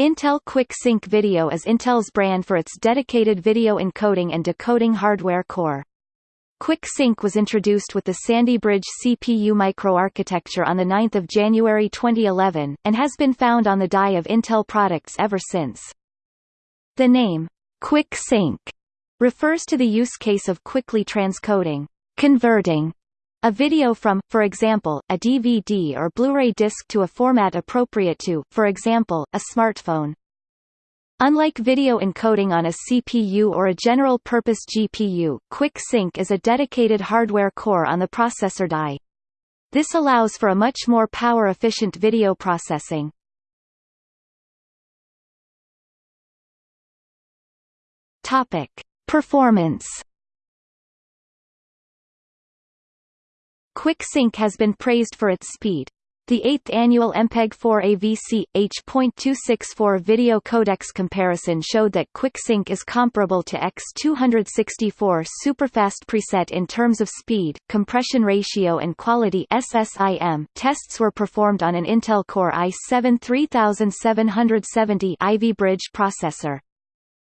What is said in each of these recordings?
Intel Quick Sync Video is Intel's brand for its dedicated video encoding and decoding hardware core. Quick Sync was introduced with the Sandy Bridge CPU microarchitecture on 9 January 2011, and has been found on the die of Intel products ever since. The name, Quick Sync, refers to the use case of quickly transcoding, converting, a video from, for example, a DVD or Blu-ray disc to a format appropriate to, for example, a smartphone. Unlike video encoding on a CPU or a general-purpose GPU, Quick Sync is a dedicated hardware core on the processor die. This allows for a much more power-efficient video processing. Topic: Performance QuickSync has been praised for its speed. The 8th annual MPEG-4 AVC H.264 video codecs comparison showed that QuickSync is comparable to X264 superfast preset in terms of speed, compression ratio and quality SSIM. Tests were performed on an Intel Core i7 3770 Ivy Bridge processor.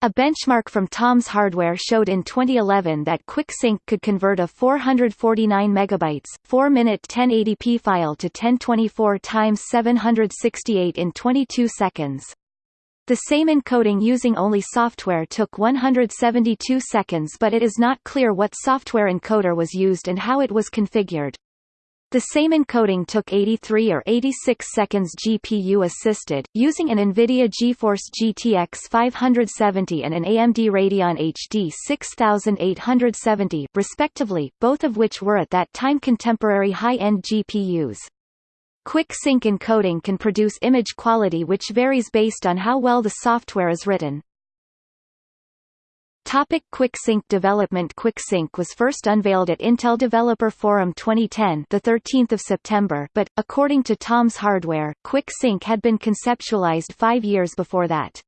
A benchmark from Tom's Hardware showed in 2011 that QuickSync could convert a 449 megabytes 4-minute 1080p file to 1024 x 768 in 22 seconds. The same encoding using only software took 172 seconds but it is not clear what software encoder was used and how it was configured. The same encoding took 83 or 86 seconds GPU assisted, using an NVIDIA GeForce GTX 570 and an AMD Radeon HD 6870 respectively, both of which were at that time contemporary high-end GPUs. Quick sync encoding can produce image quality which varies based on how well the software is written. Topic QuickSync development QuickSync was first unveiled at Intel Developer Forum 2010 the 13th of September but, according to Tom's Hardware, QuickSync had been conceptualized five years before that.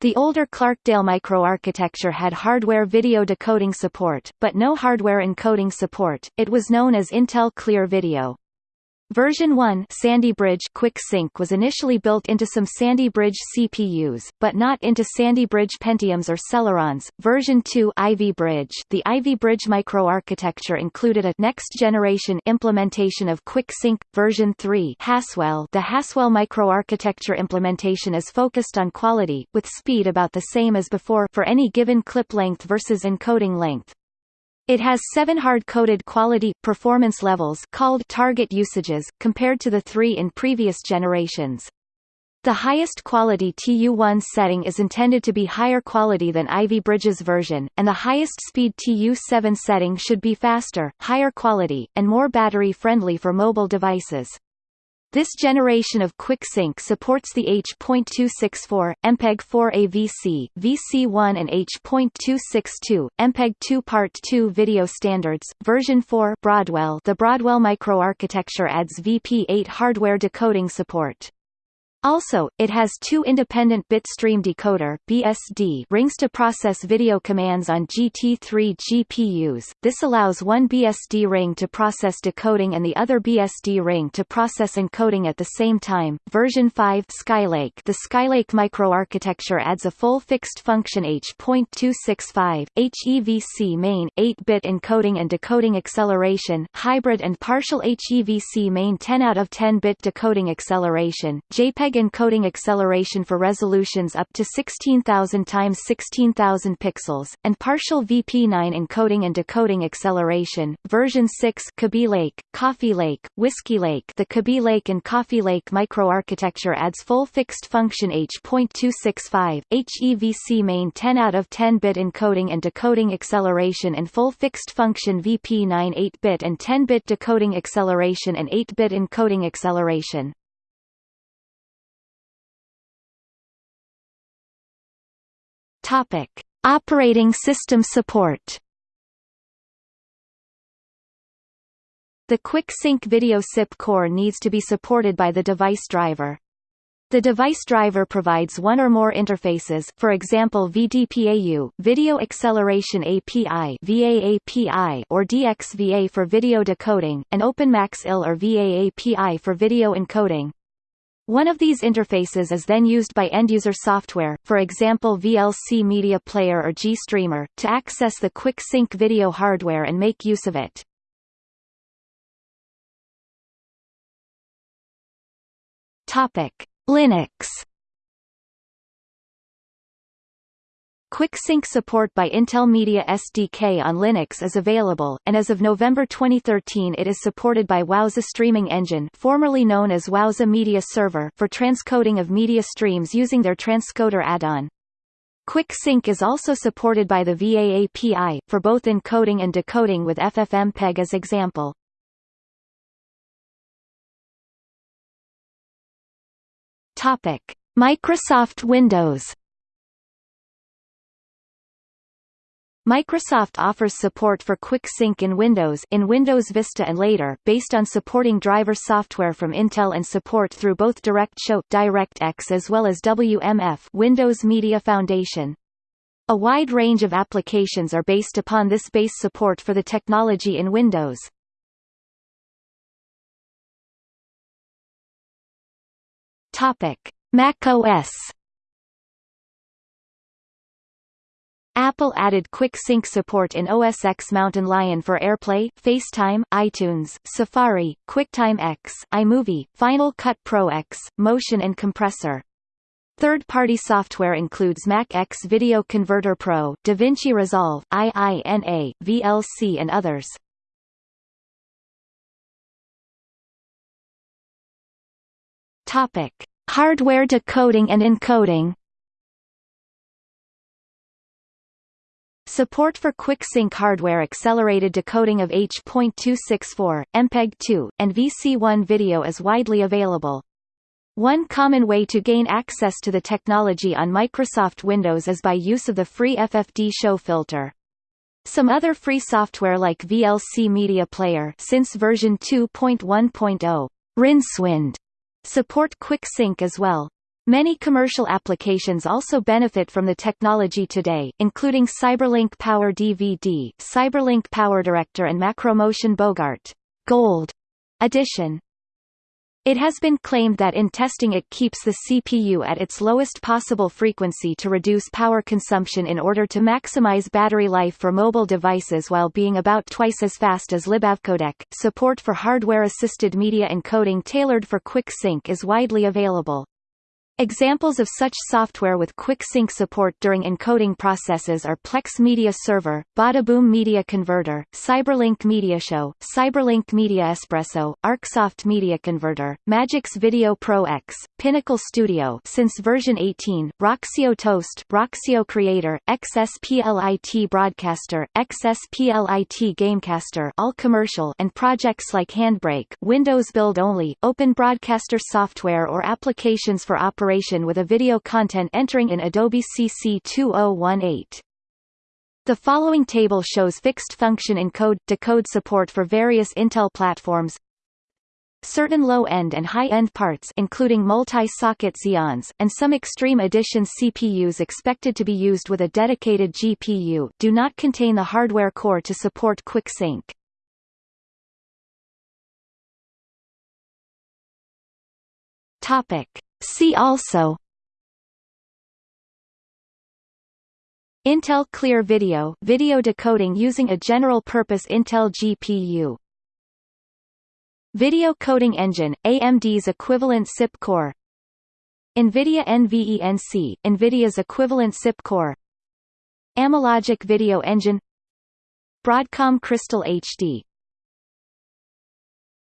The older Clarkdale microarchitecture had hardware video decoding support, but no hardware encoding support, it was known as Intel Clear Video. Version 1 Sandy Bridge Quick Sync was initially built into some Sandy Bridge CPUs, but not into Sandy Bridge Pentiums or Celerons. Version 2 Ivy Bridge The Ivy Bridge microarchitecture included a next-generation implementation of Quick Sync. Version 3 Haswell The Haswell microarchitecture implementation is focused on quality, with speed about the same as before for any given clip length versus encoding length. It has seven hard-coded quality, performance levels called target usages, compared to the three in previous generations. The highest quality TU1 setting is intended to be higher quality than Ivy Bridge's version, and the highest speed TU7 setting should be faster, higher quality, and more battery-friendly for mobile devices. This generation of QuickSync supports the H.264, MPEG-4 AVC, VC1 and H.262, MPEG-2 Part 2 video standards. Version 4 Broadwell The Broadwell microarchitecture adds VP8 hardware decoding support. Also, it has two independent bitstream decoder (BSD) rings to process video commands on GT3 GPUs. This allows one BSD ring to process decoding and the other BSD ring to process encoding at the same time. Version 5 Skylake The Skylake microarchitecture adds a full fixed function H.265 HEVC main 8-bit encoding and decoding acceleration, hybrid and partial HEVC main 10 out of 10 bit decoding acceleration, JPEG encoding acceleration for resolutions up to 16,000 times 16,000 pixels, and partial VP9 encoding and decoding acceleration. Version 6 Kaby Lake, Coffee Lake, Whiskey Lake The Kaby Lake and Coffee Lake microarchitecture adds full fixed function H.265, HEVC main 10 out of 10 bit encoding and decoding acceleration and full fixed function VP9 8-bit and 10-bit decoding acceleration and 8-bit encoding acceleration. Topic: Operating system support. The Quick Sync Video SIP core needs to be supported by the device driver. The device driver provides one or more interfaces for example VDPAU Video Acceleration API VAAPI or DXVA for video decoding, and OpenMax IL or VAAPI for video encoding. One of these interfaces is then used by end-user software, for example VLC Media Player or GStreamer, to access the Quick Sync video hardware and make use of it. Topic: Linux QuickSync support by Intel Media SDK on Linux is available, and as of November 2013 it is supported by Wowza Streaming Engine formerly known as Wowza Media Server for transcoding of media streams using their transcoder add-on. QuickSync is also supported by the VA API, for both encoding and decoding with FFmpeg as example. Microsoft Windows Microsoft offers support for Quick Sync in Windows in Windows Vista and later based on supporting driver software from Intel and support through both DirectShow DirectX as well as WMF Windows Media Foundation. A wide range of applications are based upon this base support for the technology in Windows. Topic: Mac OS Apple added Quick Sync support in OS X Mountain Lion for AirPlay, FaceTime, iTunes, Safari, QuickTime X, iMovie, Final Cut Pro X, Motion and Compressor. Third-party software includes Mac X Video Converter Pro, DaVinci Resolve, IINA, VLC and others. Topic: Hardware decoding and encoding. Support for QuickSync hardware accelerated decoding of H.264, MPEG-2, and VC1 video is widely available. One common way to gain access to the technology on Microsoft Windows is by use of the free ffdshow filter. Some other free software like VLC Media Player since version 2.1.0, Rincewind, support QuickSync as well. Many commercial applications also benefit from the technology today, including CyberLink Power DVD, CyberLink Power Director and Macromotion Bogart Gold edition. It has been claimed that in testing it keeps the CPU at its lowest possible frequency to reduce power consumption in order to maximize battery life for mobile devices while being about twice as fast as libavcodec. Support for hardware-assisted media encoding tailored for quick sync is widely available. Examples of such software with quick sync support during encoding processes are Plex Media Server, Badaboom Media Converter, CyberLink Media Show, CyberLink Media Espresso, ArcSoft Media Converter, Magix Video Pro X, Pinnacle Studio since version 18, Roxio Toast, Roxio Creator, XSPLIT Broadcaster, XSPLIT Gamecaster all commercial and projects like Handbrake Windows Build Only, Open Broadcaster software or applications for operation operation with a video content entering in Adobe CC 2018. The following table shows fixed function encode decode support for various Intel platforms. Certain low-end and high-end parts including multi-socket Xeons, and some Extreme Edition CPUs expected to be used with a dedicated GPU do not contain the hardware core to support quick sync. Topic. See also. Intel Clear Video video decoding using a general-purpose Intel GPU Video Coding Engine, AMD's equivalent SIP core. NVIDIA NVENC, NVIDIA's equivalent SIP core. Amlogic Video Engine. Broadcom Crystal HD